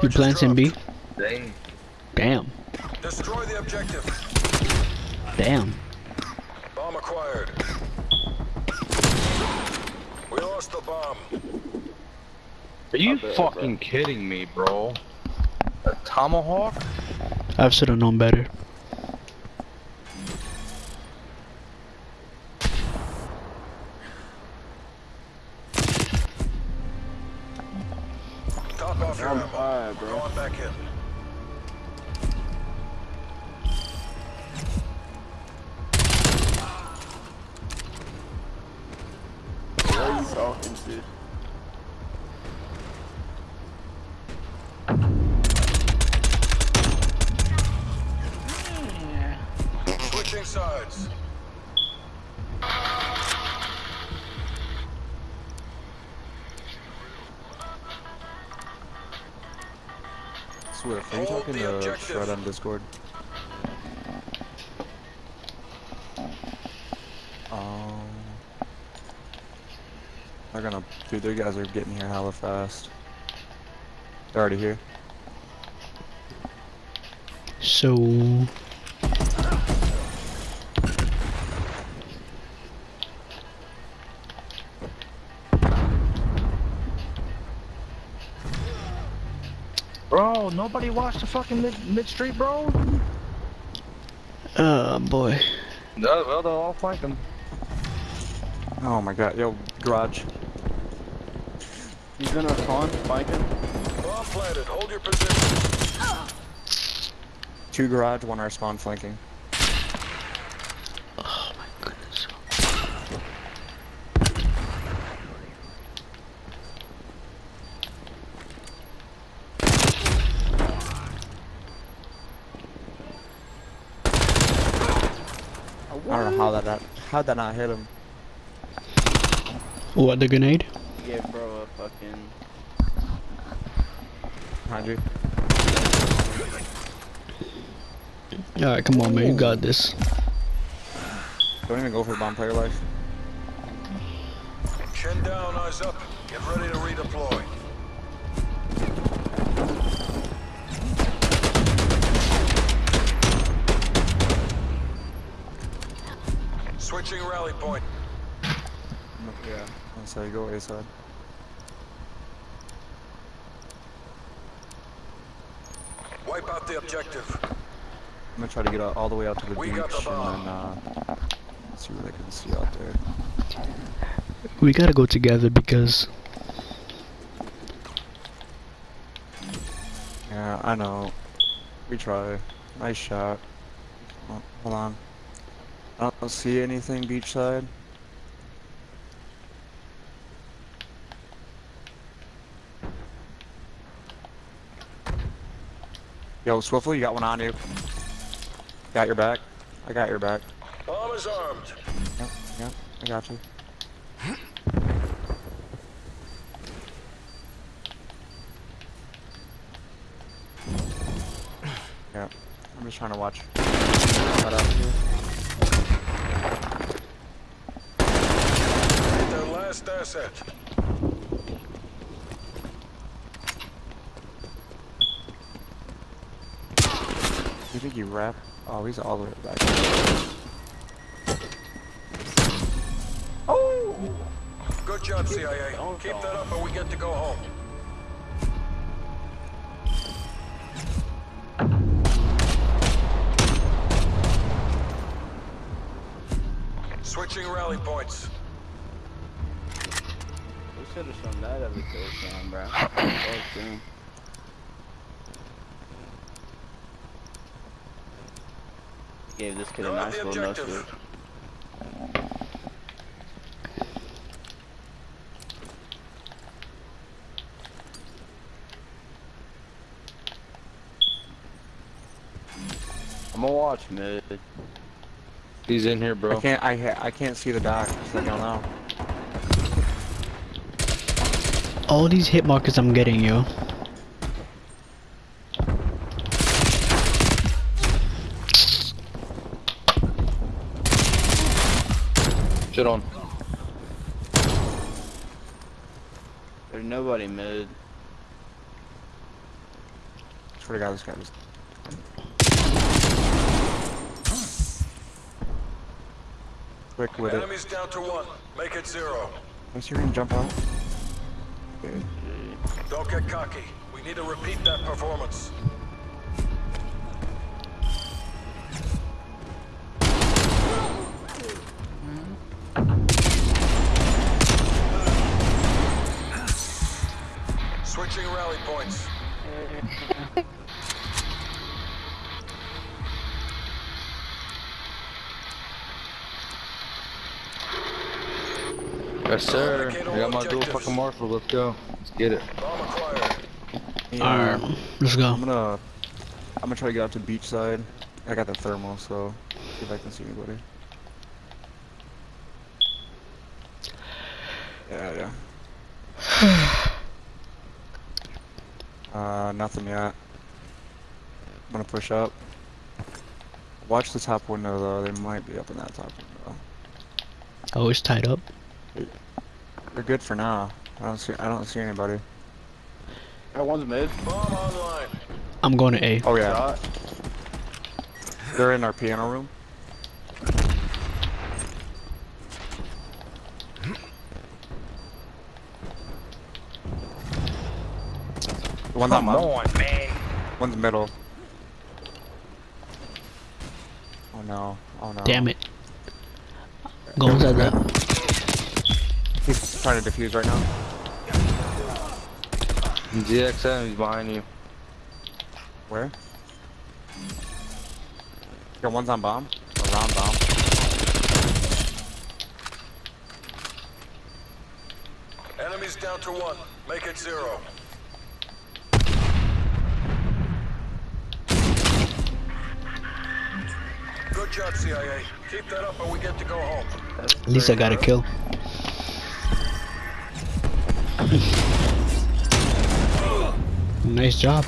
You planting B? Dang. Damn. Destroy the objective. Damn. Bomb acquired. We lost the bomb. Are you bet, fucking kidding me, bro? A tomahawk? I should have known better. Bro. Going. What are you talking to? Hmm. Switching sides. Are you Hold talking to. Shred on Discord? Um, they're gonna, dude, their guys are getting here hella fast. They're already here. So Bro, nobody watched the fucking mid, mid street, bro? Oh boy. No, well, they'll all flank them. Oh my god, yo, garage. He's in our spawn, biking. Bomb planted. Hold your position. Two garage, one our spawn flanking. I don't know how that, that how'd that not hit him? What the grenade? Yeah, bro a fucking. Behind you. Alright, come on man, you got this. Don't even go for bomb player life. Chin down, eyes up. Get ready to redeploy. Switching rally point. Yeah. That's how you go A side. Wipe out the objective. I'm gonna try to get all the way out to the We beach the and then uh, see what I can see out there. We gotta go together because Yeah, I know. We try. Nice shot. Hold on. I don't see anything beachside. Yo, Swiftly, you got one on you. Got your back. I got your back. Bomb is armed. Yep, yep, I got you. Yeah, I'm just trying to watch. Last asset. You think you wrap? Oh, he's all the way back. Oh! Good job, CIA. Keep that up or we get to go home. Switching rally points. We should have shown that every kill cam, bro. Fuck them. Gave this kid a nice little no shoot. I'm gonna watch mid. He's in here, bro. I can't. I ha- I can't see the dock. Just let y'all know. All these hit markers I'm getting, yo. Shit on. There's nobody mid. swear to God, this guy was. Quick with it. Enemies down to one. Make it zero. Let's hear him jump out. Don't get cocky. We need to repeat that performance. Switching rally points. Yes, sir. I got my dual fucking marshal. Let's go. Let's get it. Yeah, Alright, let's go. I'm go. gonna. I'm gonna try to get out to beachside. I got the thermal, so see if I can see anybody. Yeah, yeah. uh, nothing yet. I'm gonna push up. Watch the top window though. They might be up in that top window. Oh, it's tied up. They're good for now. I don't see. I don't see anybody. That one's mid. Bomb online. I'm going to A. Oh yeah, Shot. they're in our piano room. One's on Come mom. on, man. One's middle. Oh no. Oh no. Damn it. Go inside that. He's trying to defuse right now. GXM, he's behind you. Where? Your one's on bomb. Or round bomb. Enemies down to one. Make it zero. Good job, CIA. Keep that up and we get to go home. At least I got a kill. Nice job.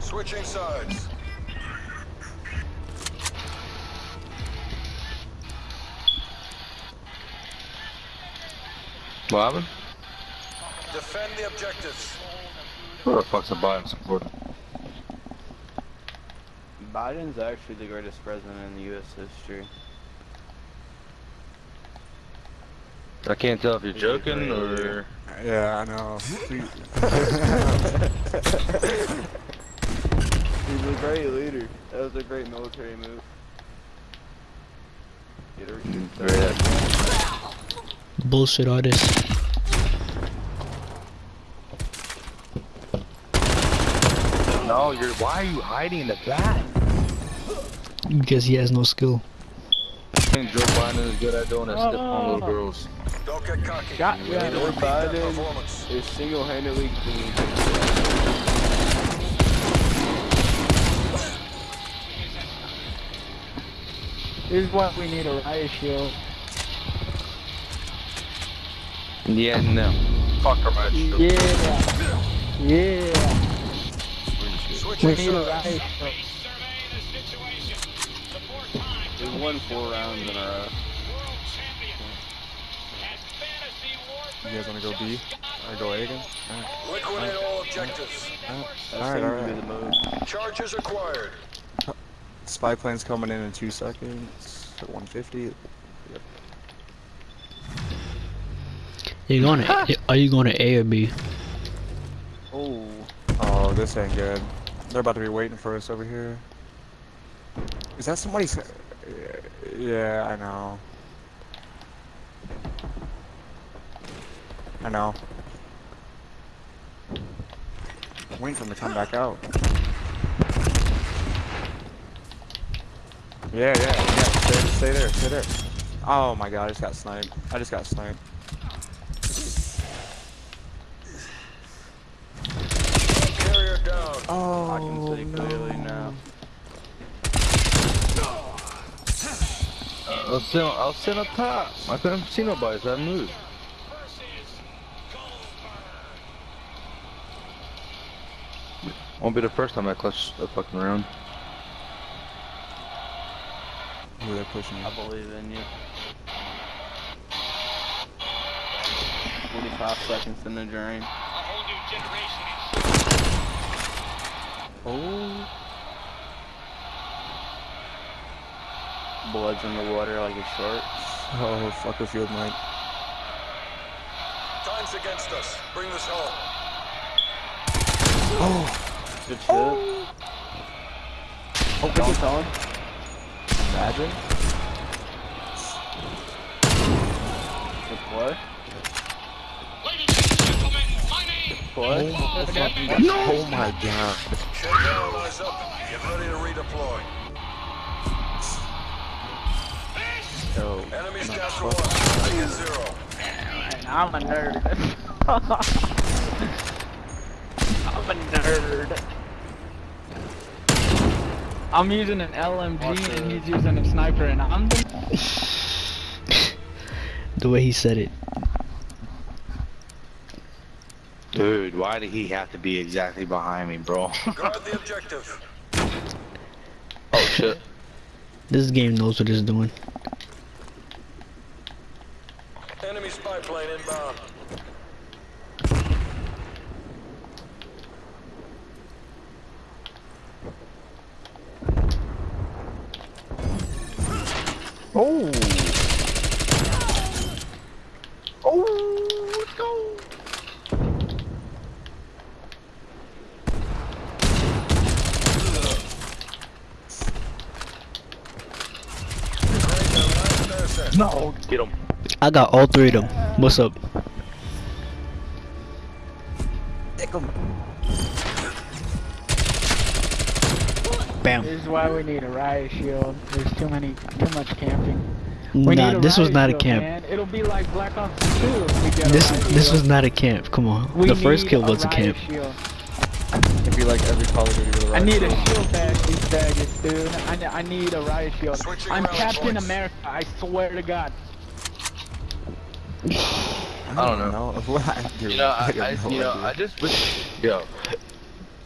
Switching sides. What happened? Defend the objectives. Where the fuck's the Biden support? Biden's actually the greatest president in U.S. history. I can't tell if you're joking or. Yeah, I know. He's a great leader. That was a great military move. Get her Very Bullshit artist. No, you're. Why are you hiding in the back? Because he has no skill. I think Joe Biden is good at doing that step on little girls. Don't get cocky. Got we ya. need to Joe repeat that Biden. is single-handedly clean. This is what we need a riot shield. Yeah, no. Fuck her, man. Yeah. Yeah. We Switching need a riot shield. We've won four rounds in a row. You guys wanna go B? Or go A again? Liquidate all objectives. That Alright, seems to be alright. the move. Charges acquired. Spy plane's coming in in two seconds. At 150. You going to? Are you going to A or B? Oh, Oh, this ain't good. They're about to be waiting for us over here. Is that somebody's? Yeah, I know. I know. I'm waiting for him to come back out. Yeah, yeah, yeah. Stay, stay there, stay there. Oh my god, I just got sniped. I just got sniped. Carrier down. Oh, I can see clearly now. I was sitting, I was sitting up top. I couldn't see nobody, so I moved. Won't be the first time I clutch a fucking round. Who they're pushing? I believe in you. 45 seconds in the drain. Oh. Blood's in the water like a shark. Oh, fuck a field night. Time's against us. Bring this home. Oh. Good shit. Oh, Oh, good Colin. Imagine. Good play. Good play. Oh my god. Shed eyes up. Get ready to redeploy. Yo. Enemies no, down to fuck. one. Target zero. And I'm a nerd. I'm a nerd. I'm using an LMG and he's using a sniper and I'm the The way he said it. Dude, why did he have to be exactly behind me, bro? Guard the objective. oh shit. This game knows what it's doing. Enemy spy plane inbound. Oh. Oh, let's go. Great, now last asset. No, get him. I got all three of them. What's up? Bam. This is why we need a riot shield. There's too many, too much camping. We Nah, this was riot not a camp. Man. It'll be like Black Ops 2 if we get a This riot this shield. was not a camp. Come on. We the first kill was a riot camp. shield. It'd be like every Call of Duty with a I riot need a shield. shield bag, these faggots, dude. I, I need a riot shield. Switching I'm Captain points. America, I swear to God. I don't know. What? Dude, You know, I, have I no you know, idea. I just wish, yo,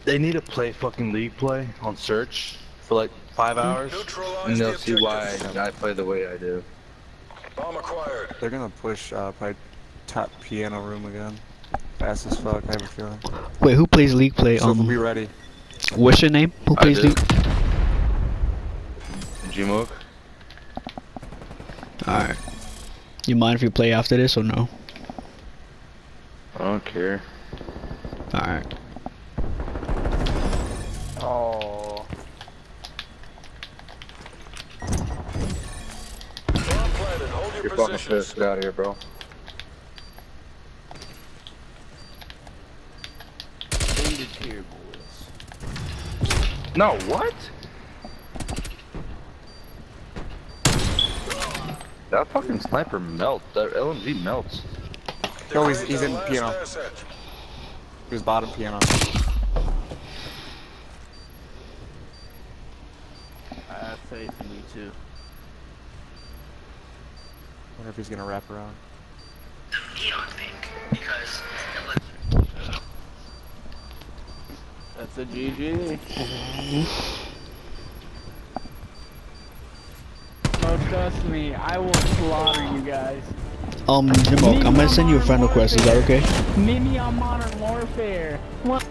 they need to play fucking league play on search for like five hours, Neutralize and they'll see why. I play the way I do. Bomb acquired. They're gonna push uh, probably top piano room again. Fast as fuck, I have a feeling. Wait, who plays League Play? So Um, be ready. what's your name? Who plays do. League? Gmoke? Alright. You mind if you play after this or no? I don't care. Alright. Oh. Bomb planted. Hold your You're fucking positions. pissed. Get out of here, bro. No, what? That fucking sniper melts. That LMG melts. No, he's- he's in piano. asset. He was bottom piano. I have faith in you too. wonder if he's gonna wrap around. That's a GG. Trust me, I will slaughter you guys. Um, Jamoke, I'm gonna send you a friend request. Is that okay? Meet me on Modern Warfare. What?